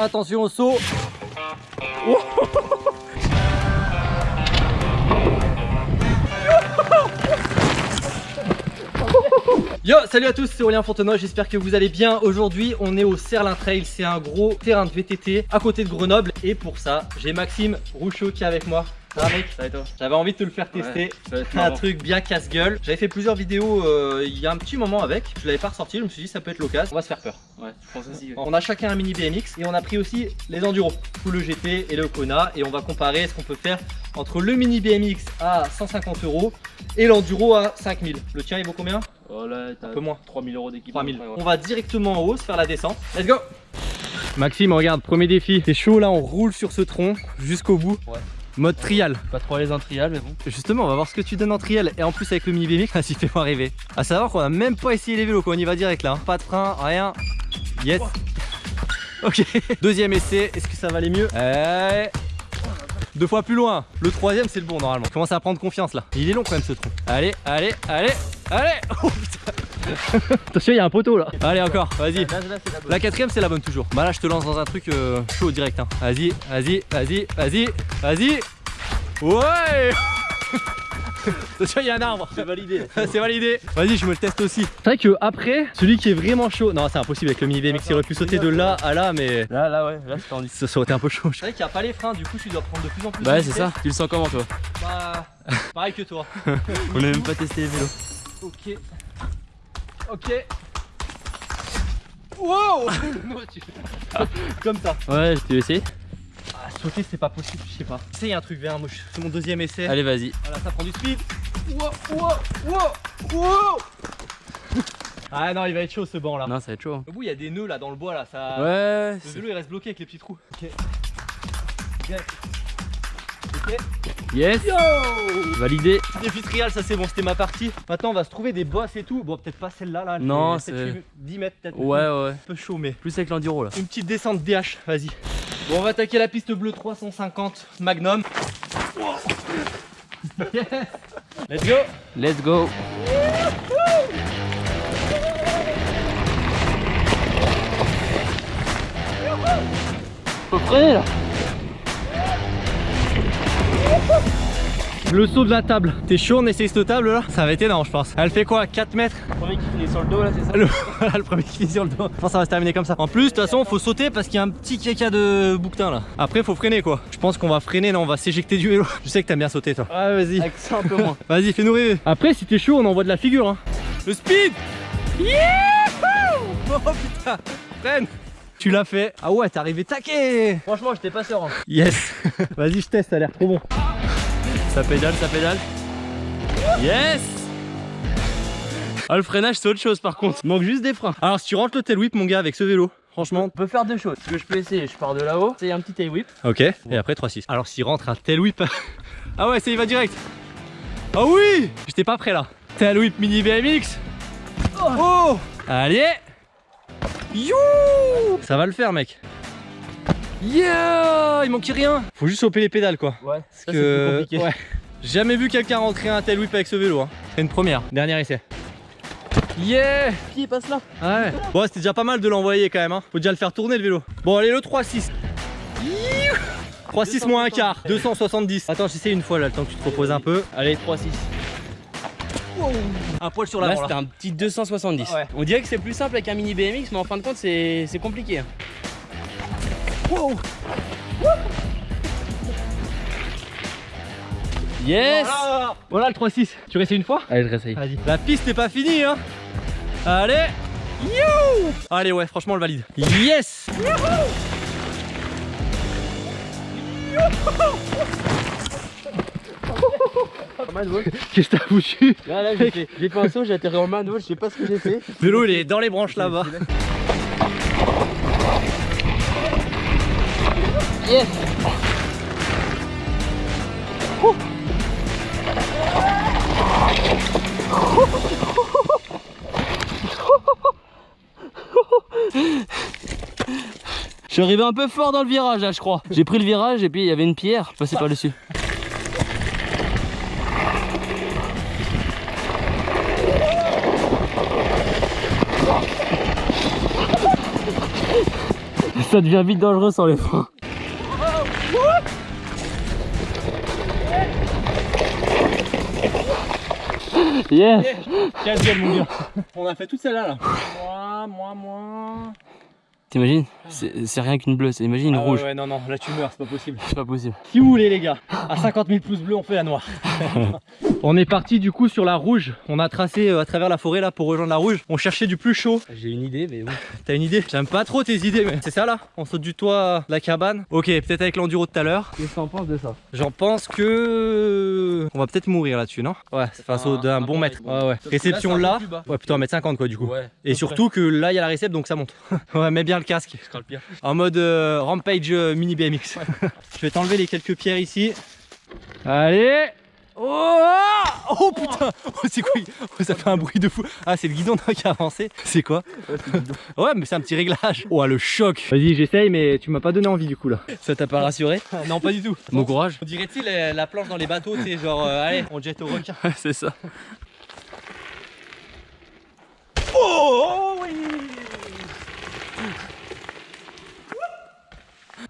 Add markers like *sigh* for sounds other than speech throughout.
Attention au saut. *laughs* Yo, salut à tous, c'est Aurélien Fontenoy, j'espère que vous allez bien. Aujourd'hui, on est au Serlin Trail, c'est un gros terrain de VTT à côté de Grenoble. Et pour ça, j'ai Maxime Rouchot qui est avec moi. Ça va mec Ça va et toi J'avais envie de te le faire tester. Ouais, un truc bien casse-gueule. J'avais fait plusieurs vidéos euh, il y a un petit moment avec. Je l'avais pas ressorti, je me suis dit ça peut être l'occasion. On va se faire peur. Ouais, je pense aussi. ouais. On a chacun un mini BMX et on a pris aussi les enduros, tout le GT et le Kona et on va comparer ce qu'on peut faire entre le mini BMX à 150 euros et l'enduro à 5000. Le tien il vaut combien? Oh là, Un peu moins. 3000 euros d'équipement. 3000. Ouais, On va directement en haut se faire la descente. Let's go Maxime, regarde, premier défi. C'est chaud là, on roule sur ce tronc jusqu'au bout. Ouais. Mode trial. Pas trop les un trial, mais bon. Justement, on va voir ce que tu donnes en trial et en plus avec le mini BMX, *laughs* vas-y, fais-moi rêver. À savoir qu'on a même pas essayé les vélos, quoi. on y va direct là. hein. Pas de frein, rien. Yes. Ok. *laughs* Deuxième essai, est-ce que ça va aller mieux? Eh. Deux fois plus loin. Le troisième, c'est le bon normalement. Commence à prendre confiance là. Il est long quand même ce tronc. Allez, allez, allez, allez. *laughs* Oh putain. Attention, il y a un poteau là. Allez, encore, vas-y. La quatrième c'est la bonne toujours. Bah là je te lance dans un truc euh, chaud direct. Hein. Vas-y, vas-y, vas-y, vas-y, vas-y. Ouais *laughs* Attention il y a un arbre. C'est validé. *laughs* c'est validé. Vas-y je me le teste aussi. C'est vrai que après celui qui est vraiment chaud. Non c'est impossible avec le mini BMX. Il aurait pu sauter de là à là mais Là, là, ouais, là, c'est tendu. ça, ça aurait été un peu chaud. C'est vrai qu'il n'y a pas les freins du coup tu dois prendre de plus en plus. Bah, de ouais, c'est ça. Tu le sens comment, toi Bah pareil que toi. *laughs* On a même pas testé les vélos. Ok. Ok. Wow Comme ça. Ouais, tu veux essayer Ah, sauter c'est pas possible, je sais pas. C'est un truc vers moi, c'est mon deuxième essai. Allez, vas-y. Voilà, ça prend du speed. Wow, wow, wow, wow. Ah non, il va être chaud ce banc là. Non, ça va être chaud. hein. Au bout, il y a des nœuds là dans le bois là. Ça... Ouais, Le c'est- vélo il reste bloqué avec les petits trous. Ok. Yes. Ok. yes. Yo Validé. Défi trial, ça c'est bon, c'était ma partie. Maintenant, on va se trouver des bosses et tout. Bon, peut-être pas celle-là là. Non, c'est- peut-être 10 mètres peut-être. Ouais, ouais. Un peu chaud, mais. Plus avec l'enduro, là. Une petite descente DH, vas-y. Bon, on va attaquer la piste bleue 350 Magnum. Yes. Let's go Let's go. Là. Le saut de la table. T'es chaud, on essaye cette table là? Ça va être énorme, je pense. Elle fait quoi? 4 mètres? Premier qui finit sur le dos, là, c'est ça? Le, *laughs* voilà, le premier qui est sur le dos. Je pense que ça va se terminer comme ça. En plus, de toute façon, faut sauter parce qu'il y a un petit caca de bouquetin là. Après, faut freiner quoi. Je pense qu'on va freiner, non, on va s'éjecter du vélo. *laughs* Je sais que t'aimes bien sauter toi. Ouais, vas-y. Avec ça, un peu moins. *laughs* Vas-y, fais-nous rêver. Après, si t'es chaud, on envoie de la figure. Hein. Le speed Youhou Oh putain Freine Tu l'as fait. Ah ouais, t'es arrivé taqué Franchement, j'étais pas serein. Yes Vas-y, je teste, ça a l'air trop bon. Ça pédale, ça pédale. Yes Ah, le freinage, c'est autre chose par contre. Il manque juste des freins. Alors, si tu rentres le tail whip, mon gars, avec ce vélo, franchement. On peut faire deux choses. Ce que je peux essayer, je pars de là-haut, c'est un petit tail whip. Ok. Et après 3-6. Alors, s'il rentre un tail whip. *laughs* ah ouais, ça y va direct. Ah oui J'étais pas prêt là. Tail whip mini BMX. Oh, Allez You Ça va le faire, mec. Yeah Il manquait rien. Faut juste choper les pédales, quoi. Ouais, ça c'est que- plus compliqué. ouais. J'ai jamais vu quelqu'un rentrer un tail whip avec ce vélo. Hein. C'est une première. Dernier essai. Yeah Qui passe là Ouais. Bon, c'était déjà pas mal de l'envoyer quand même. Hein. Faut déjà le faire tourner le vélo. Bon, allez, le 3-6. Youhou 3-6 moins un quart. 270. Attends, j'essaie une fois là, le temps que tu te reposes un peu. Allez, 3-6. Un poil sur Là, l'avant. c'était Là, un petit 270. Ouais. On dirait que c'est plus simple avec un mini BMX, mais en fin de compte, c'est c'est compliqué. Hein. Yes Voilà. Voilà le 3-6. Tu restes une fois? Allez, je réessaye. Vas-y. La piste n'est pas finie, hein. Allez. You Allez, ouais, franchement, on le valide. Yes Qu'est-ce que t'as foutu? Là, là, j'ai fait, un saut, j'ai atterri en main, je sais pas ce que j'ai fait. Vélo, il est dans les branches là-bas. Je suis arrivé un peu fort dans le virage là je crois. J'ai pris le virage et puis il y avait une pierre, je passé par dessus. Ça devient vite dangereux sans les freins. Yes Quel gueule mon gars On a fait toute celle-là là. Moi, moi, moi. T'imagines? C'est rien qu'une bleue, c'est imagine une Ah ouais, rouge. Ouais, non, non, là tu meurs, c'est pas possible. C'est pas possible. Si vous voulez les gars, à 50 000 pouces bleus on fait la noire. *laughs* on est parti du coup sur la rouge. On a tracé euh, à travers la forêt là pour rejoindre la rouge. On cherchait du plus chaud. J'ai une idée, mais bon. *laughs* T'as une idée? J'aime pas trop tes idées mais c'est ça là? On saute du toit de la cabane. Ok peut-être avec l'enduro de tout à l'heure. Qu'est-ce que t'en penses de ça? J'en pense que... On va peut-être mourir là-dessus non? Ouais c'est face au d'un un bon mètre. Ouais ouais. Réception là. Ouais plutôt 1m50 quoi du coup. Ouais. Et surtout que là il y a la réception donc ça monte. *laughs* ouais mets bien le casque. Ce sera le pire. En mode euh, rampage euh, mini BMX. *laughs* Je vais t'enlever les quelques pierres ici. Allez Oh, ah oh putain oh, C'est quoi oh, Ça fait un bruit de fou. Ah c'est le guidon qui a avancé. C'est quoi Ouais mais c'est un petit réglage. Oh le choc Vas-y j'essaye mais tu m'as pas donné envie du coup là. Ça t'a pas rassuré? Non pas du tout. Bon courage. On dirait-il la, la planche dans les bateaux, tu sais genre euh, allez on jette au requin. *laughs* c'est ça. Oh, oui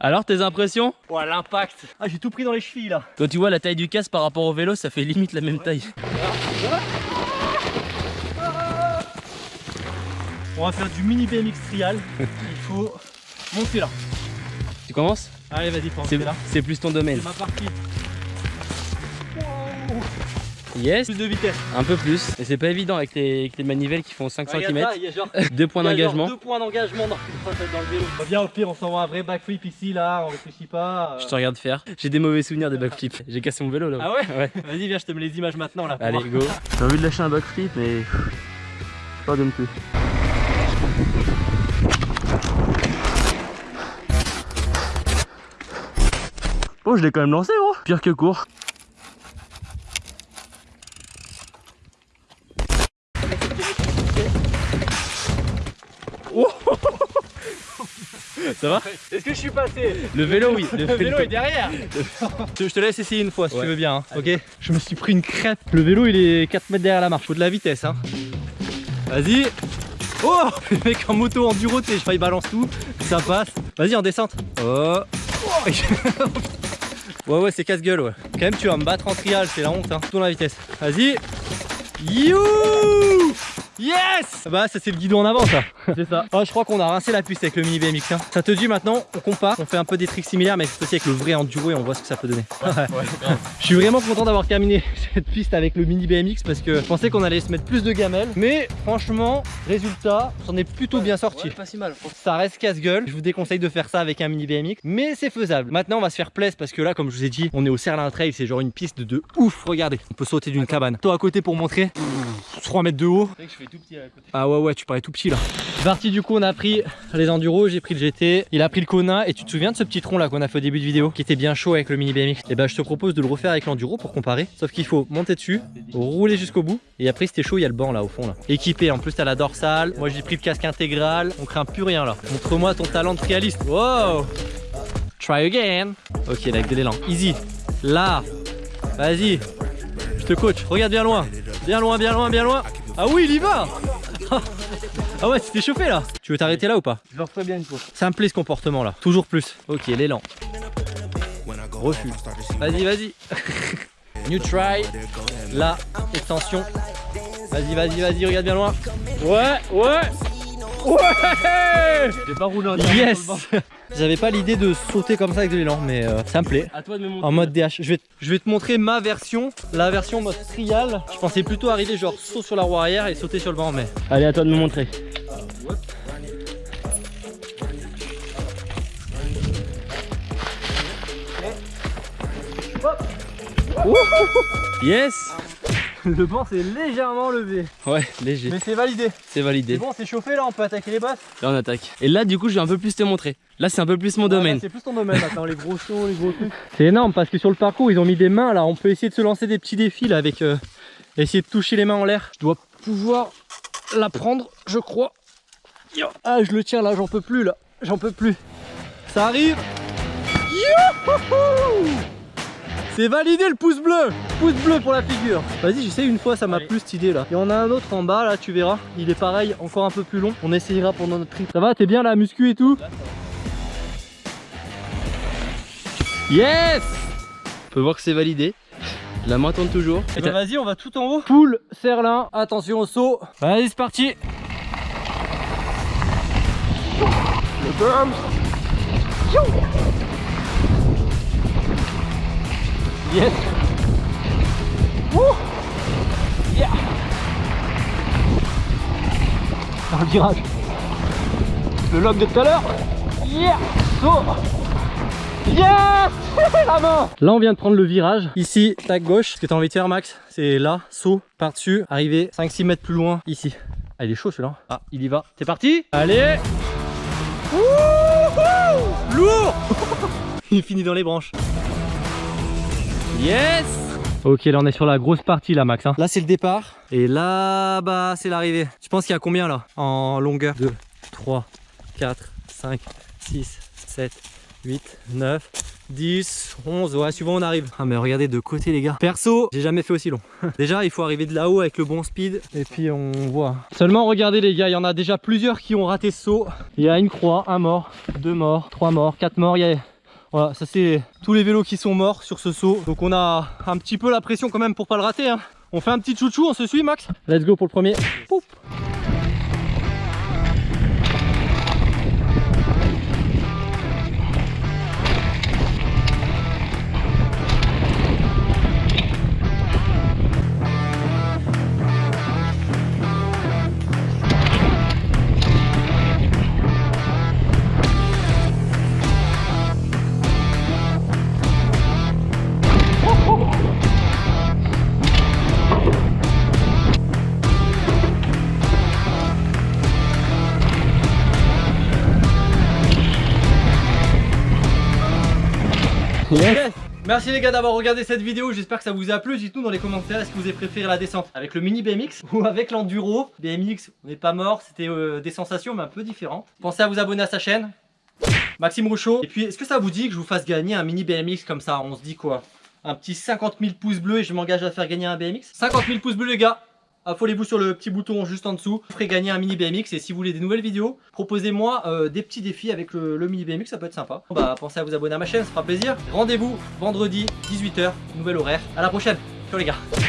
Alors tes impressions? Oh l'impact Ah j'ai tout pris dans les chevilles là. Quand tu vois la taille du casque par rapport au vélo, ça fait limite la même taille. On va faire du mini BMX trial. *laughs* Il faut monter là. Tu commences? Allez vas-y monter là. c'est plus ton domaine. C'est ma partie. Yes Plus de vitesse. Un peu plus. Et c'est pas évident avec les, avec les manivelles qui font 5 Regarde cm. ça, il y a genre *laughs* Deux points d'engagement. Deux points d'engagement dans, dans le vélo. Bah, Viens au pire on s'envoie un vrai backflip ici là, on réfléchit pas. euh. Je te regarde faire. J'ai des mauvais souvenirs des backflips. J'ai cassé mon vélo là. Ah ouais *laughs* Ouais. Vas-y viens je te mets les images maintenant là. Allez, go. J'ai envie de lâcher un backflip, mais. Pas de plus. Oh, je l'ai quand même lancé, gros. Pire que court. Ça va Est-ce que je suis passé Le vélo, oui. Le *laughs* vélo est derrière *laughs* Je te laisse essayer une fois si Ouais. tu veux bien, hein. ok Je me suis pris une crêpe. Le vélo il est 4 mètres derrière la marche, faut de la vitesse hein. Vas-y Oh *laughs* Le mec en moto enduro, tu sais, je il balance tout, ça passe. Vas-y en descente. Oh Ouais ouais c'est casse-gueule ouais. Quand même tu vas me battre en trial, c'est la honte hein. Tourne la vitesse. Vas-y You Yes Bah ça c'est le guidon en avant ça *laughs* C'est ça. Oh, je crois qu'on a rincé la piste avec le mini BMX. hein. Ça te dit maintenant, on compare, on fait un peu des tricks similaires, mais c'est aussi avec le vrai enduro et on voit ce que ça peut donner. je suis vraiment content d'avoir terminé *laughs* cette piste avec le mini BMX parce que je pensais qu'on allait se mettre plus de gamelles, mais franchement, résultat, j'en ai plutôt bien sorti. pas si mal. Ça reste casse-gueule, je vous déconseille de faire ça avec un mini BMX, mais c'est faisable. Maintenant, on va se faire plaisir parce que là, comme je vous ai dit, on est au Serlin Trail, c'est genre une piste de ouf. Regardez, on peut sauter d'une cabane. Toi à côté pour montrer, 3 mètres de haut. Tout petit à côté. Ah ouais ouais tu parais tout petit là. C'est parti du coup on a pris les enduros, j'ai pris le GT, il a pris le Kona et tu te souviens de ce petit tronc là qu'on a fait au début de vidéo qui était bien chaud avec le mini BMX Et bah je te propose de le refaire avec l'enduro pour comparer Sauf qu'il faut monter dessus, rouler jusqu'au bout et après si t'es chaud il y a le banc là au fond là. Équipé en plus t'as la dorsale, moi j'ai pris le casque intégral, on craint plus rien là. Montre-moi ton talent de trialiste. Wow! Try again. Ok là avec de l'élan, easy. Là. Vas-y Te coach, regarde bien loin Bien loin, bien loin, bien loin Ah oui il y va *laughs* Ah ouais, tu t'es chauffé là Tu veux t'arrêter là ou pas? Je le referai bien une fois. Ça me plaît ce comportement là, toujours plus. Ok, l'élan. Refus. Vas-y, vas-y. *laughs* New try. Là, extension. Vas-y, vas-y, vas-y, regarde bien loin. Ouais, ouais. Ouais J'ai pas roulé en Yes J'avais pas l'idée de sauter comme ça avec de l'élan, mais euh, ça me plaît. À toi de me montrer. En mode DH. Je vais, je vais te montrer ma version, la version mode trial. Je pensais plutôt arriver genre saut sur la roue arrière et sauter sur le banc, mais Allez, à toi de me montrer. Yes *laughs* le banc s'est légèrement levé. Ouais, léger. Mais c'est validé. C'est C'est validé. bon, c'est chauffé là, on peut attaquer les basses. Là, on attaque. Et là, du coup, je vais un peu plus te montrer. Là, c'est un peu plus mon domaine. C'est plus ton domaine maintenant, les gros sauts, les gros trucs. C'est énorme parce que sur le parcours, ils ont mis des mains là. On peut essayer de se lancer des petits défis là avec. euh, essayer de toucher les mains en l'air. Je dois pouvoir la prendre, je crois. Yo. Ah, je le tiens là, j'en peux plus là. J'en peux plus. Ça arrive. Youhou c'est validé le pouce bleu Pouce bleu pour la figure Vas-y j'essaye une fois ça m'a Allez. plu cette idée là Il y en a un autre en bas là tu verras Il est pareil encore un peu plus long On essayera pendant notre trip Ça va t'es bien là muscu et tout Yes On peut voir que c'est validé. La main tourne toujours. Eh ben, vas-y, on va tout en haut. Poule, serre-lin, attention au saut. Vas-y, c'est parti. Yes. Wouh. Yeah. Dans le virage. Le lock de tout à l'heure. Yeah. Saut. Yes La main Là on vient de prendre le virage Ici, tac gauche Ce que t'as envie de faire Max C'est là, saut, par dessus Arriver 5-6 mètres plus loin Ici Ah il est chaud celui-là Ah il y va T'es parti? Allez Wouhou Lourd *laughs* Il finit dans les branches Yes. Ok là on est sur la grosse partie là Max hein. Là c'est le départ. Et là bah c'est l'arrivée. Tu penses qu'il y a combien là En longueur? 2, 3, 4, 5, 6, 7 8, 9, 10, 11, ouais suivant on arrive. Ah mais regardez de côté les gars. Perso, j'ai jamais fait aussi long. *laughs* Déjà il faut arriver de là-haut avec le bon speed. Et puis on voit. Seulement regardez les gars, il y en a déjà plusieurs qui ont raté ce saut. Il y a une croix, un mort, deux morts, trois morts, quatre morts. Il y a... Voilà, ça c'est tous les vélos qui sont morts sur ce saut Donc on a un petit peu la pression quand même pour pas le rater hein. On fait un petit chouchou, on se suit Max? Let's go pour le premier Pouf. Merci les gars d'avoir regardé cette vidéo, j'espère que ça vous a plu. Dites-nous dans les commentaires est-ce que vous avez préféré la descente avec le mini BMX *laughs* ou avec l'enduro. BMX, on n'est pas mort, c'était euh, des sensations mais un peu différentes. Pensez à vous abonner à sa chaîne. Maxime Rouchot. Et puis est-ce que ça vous dit que je vous fasse gagner un mini BMX comme ça? On se dit quoi? Un petit 50 000 pouces bleus et je m'engage à faire gagner un BMX 50 000 pouces bleus les gars Affolez-vous sur le petit bouton juste en dessous. Vous ferez gagner un mini BMX et si vous voulez des nouvelles vidéos, proposez-moi euh, des petits défis avec le, mini BMX, ça peut être sympa. Bah pensez à vous abonner à ma chaîne, ça fera plaisir. Rendez-vous vendredi 18h, nouvel horaire. À la prochaine. Ciao les gars.